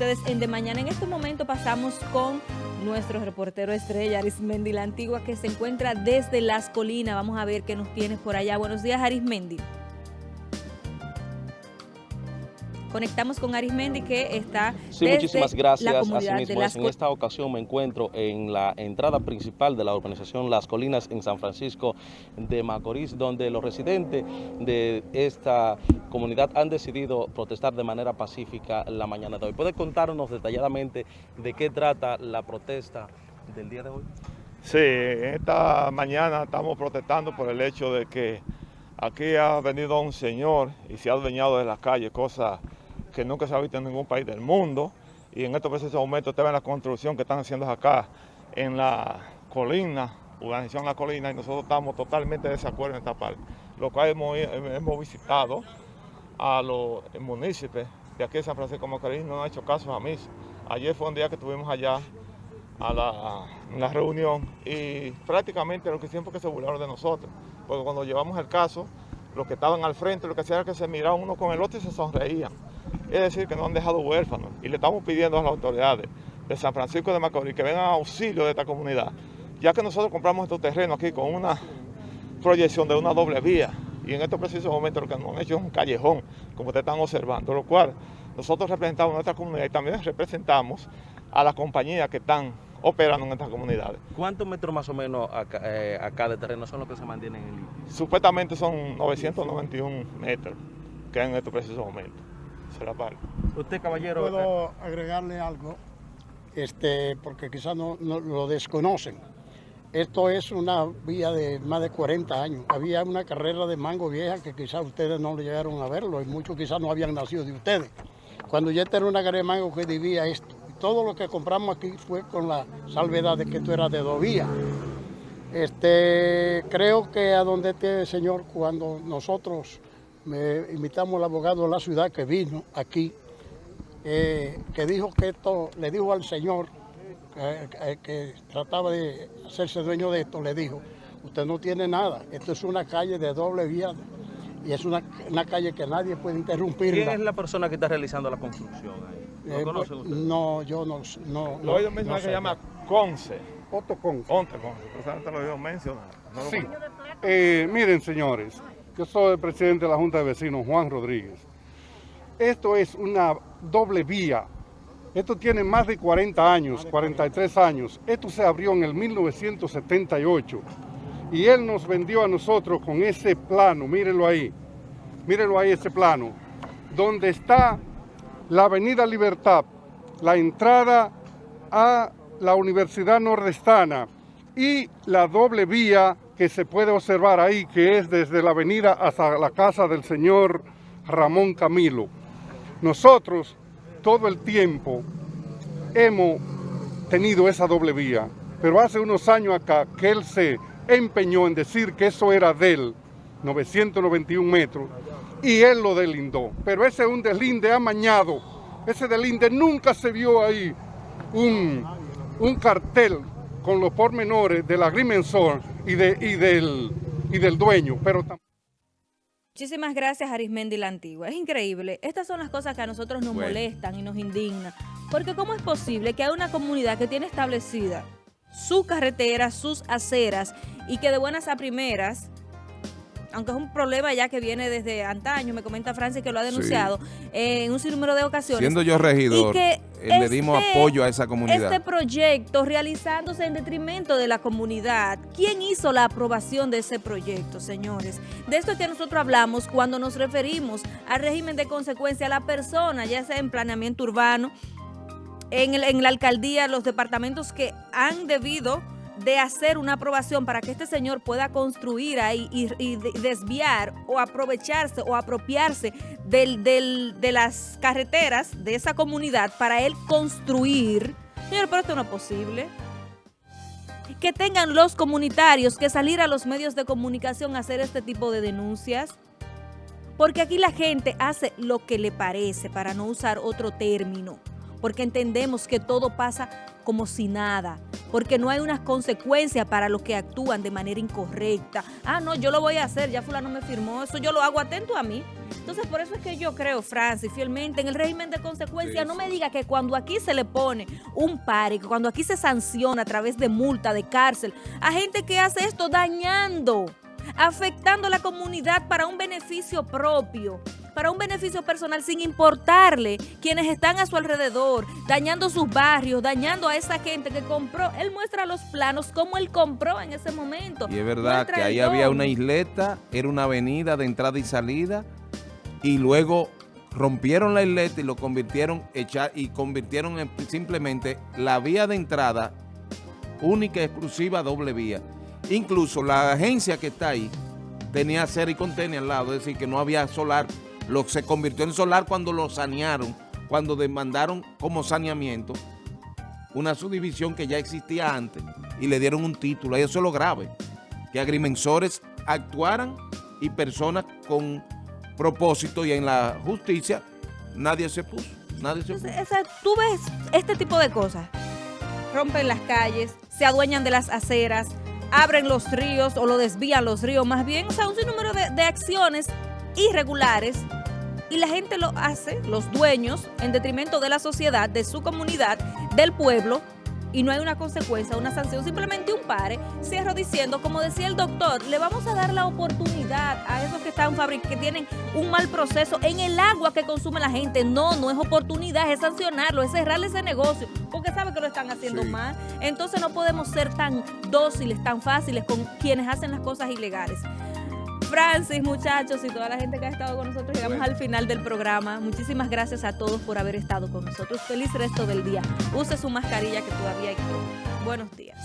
ustedes en De Mañana. En este momento pasamos con nuestro reportero estrella, Arismendi, la antigua, que se encuentra desde Las Colinas. Vamos a ver qué nos tienes por allá. Buenos días, Arismendi. Conectamos con Arismendi que está Sí, muchísimas gracias. Asimismo, en esta ocasión me encuentro en la entrada principal de la urbanización Las Colinas en San Francisco de Macorís, donde los residentes de esta comunidad han decidido protestar de manera pacífica la mañana de hoy. ¿Puede contarnos detalladamente de qué trata la protesta del día de hoy? Sí, esta mañana estamos protestando por el hecho de que aquí ha venido un señor y se ha adueñado de las calles, cosa que nunca se ha visto en ningún país del mundo. Y en estos precisos momentos usted ve la construcción que están haciendo acá en la colina, urbanización La Colina, y nosotros estamos totalmente de desacuerdo en esta parte. Lo cual hemos, hemos visitado a los municipios de aquí de San Francisco de Macorís, no han hecho caso a mí. Ayer fue un día que estuvimos allá a la, la, reunión y prácticamente lo que siempre que se burlaron de nosotros, porque cuando llevamos el caso, los que estaban al frente lo que hacían era que se miraban uno con el otro y se sonreían. Es decir, que no han dejado huérfanos. Y le estamos pidiendo a las autoridades de San Francisco de Macorís que vengan a auxilio de esta comunidad, ya que nosotros compramos estos terrenos aquí con una proyección de una doble vía. Y en estos precisos momentos lo que nos han hecho es un callejón, como ustedes están observando, lo cual nosotros representamos a nuestra comunidad y también representamos a las compañías que están operando en estas comunidades. ¿Cuántos metros más o menos acá, eh, acá de terreno son los que se mantienen en el Supuestamente son 991 metros que hay en estos precisos momentos. Usted, caballero... Puedo eh, agregarle algo, este, porque quizás no, lo desconocen. Esto es una vía de más de 40 años. Había una carrera de mango vieja que quizás ustedes no le llegaron a verlo y muchos quizás no habían nacido de ustedes. Cuando ya era una carrera de mango que vivía esto. Todo lo que compramos aquí fue con la salvedad de que esto era de dos vías. Este, creo que a donde esté el señor, cuando nosotros me invitamos al abogado de la ciudad que vino aquí, eh, que dijo que esto, le dijo al señor que trataba de hacerse dueño de esto, le dijo, usted no tiene nada, esto es una calle de doble vía y es una, calle que nadie puede interrumpir. ¿Quién es la persona que está realizando la construcción ahí? ¿Lo eh, conoce usted? No, yo no, no Lo oído mencionar que se llama Conce. Otto Conce. Otto Conce, lo oído mencionar. sí. Eh, miren, señores, yo soy el presidente de la Junta de Vecinos, Juan Rodríguez. Esto es una doble vía. Esto tiene más de 40 años, 43 años. Esto se abrió en el 1978. Y él nos vendió a nosotros con ese plano, mírenlo ahí. Mírenlo ahí ese plano. Donde está la Avenida Libertad, la entrada a la Universidad Nordestana y la doble vía que se puede observar ahí, que es desde la avenida hasta la casa del señor Ramón Camilo. Nosotros todo el tiempo hemos tenido esa doble vía, pero hace unos años acá que él se empeñó en decir que eso era de él, 991 metros, y él lo delindó. Pero ese es un delinde amañado, ese delinde nunca se vio ahí un, un cartel con los pormenores del agrimensor y, de, y, del, y del dueño, pero Muchísimas gracias, Arismendi la Antigua. Es increíble. Estas son las cosas que a nosotros nos molestan y nos indignan. Porque ¿cómo es posible que hay una comunidad que tiene establecida su carretera, sus aceras, y que de buenas a primeras aunque es un problema ya que viene desde antaño, me comenta Francis que lo ha denunciado en un sinnúmero de ocasiones. Siendo yo regidor, eh, le dimos este apoyo a esa comunidad. Este proyecto realizándose en detrimento de la comunidad, ¿quién hizo la aprobación de ese proyecto, señores? De esto es que nosotros hablamos cuando nos referimos al régimen de consecuencia a la persona, ya sea en planeamiento urbano, en, en la alcaldía, los departamentos que han debido de hacer una aprobación para que este señor pueda construir ahí y, desviar o aprovecharse o apropiarse del, de las carreteras de esa comunidad para él construir. Señor, pero esto no es posible. Que tengan los comunitarios que salir a los medios de comunicación a hacer este tipo de denuncias. Porque aquí la gente hace lo que le parece, para no usar otro término. Porque entendemos que todo pasa como si nada porque no hay unas consecuencias para los que actúan de manera incorrecta. Ah, no, yo lo voy a hacer, ya fulano me firmó, eso yo lo hago atento a mí. Entonces, por eso es que yo creo, Francis, fielmente en el régimen de consecuencia. No me diga que cuando aquí se le pone un que cuando aquí se sanciona a través de multa, de cárcel, a gente que hace esto dañando, afectando a la comunidad para un beneficio propio para un beneficio personal sin importarle quienes están a su alrededor, dañando sus barrios, dañando a esa gente que compró. Él muestra los planos como él compró en ese momento. Y es verdad que ahí había una isleta, era una avenida de entrada y salida, y luego rompieron la isleta y lo convirtieron echar y convirtieron en simplemente la vía de entrada única, exclusiva, doble vía. Incluso la agencia que está ahí tenía ser y contenía al lado, es decir, que no había solar lo, se convirtió en solar cuando lo sanearon, cuando demandaron como saneamiento una subdivisión que ya existía antes y le dieron un título. Y eso es lo grave, que agrimensores actuaran y personas con propósito y en la justicia nadie se puso. Nadie se puso. tú ves este tipo de cosas, rompen las calles, se adueñan de las aceras, abren los ríos o lo desvían los ríos más bien, o sea, un sinnúmero de, de acciones irregulares y la gente lo hace, los dueños, en detrimento de la sociedad, de su comunidad, del pueblo, y no hay una consecuencia, una sanción, simplemente un pare. Cierro diciendo, como decía el doctor, le vamos a dar la oportunidad a esos que están que tienen un mal proceso en el agua que consume la gente. No, no es oportunidad, es sancionarlo, es cerrarle ese negocio, porque sabe que lo están haciendo mal. Entonces no podemos ser tan dóciles, tan fáciles con quienes hacen las cosas ilegales. Francis, muchachos y toda la gente que ha estado con nosotros, llegamos al final del programa. Muchísimas gracias a todos por haber estado con nosotros. Feliz resto del día. Use su mascarilla que todavía hay Buenos días.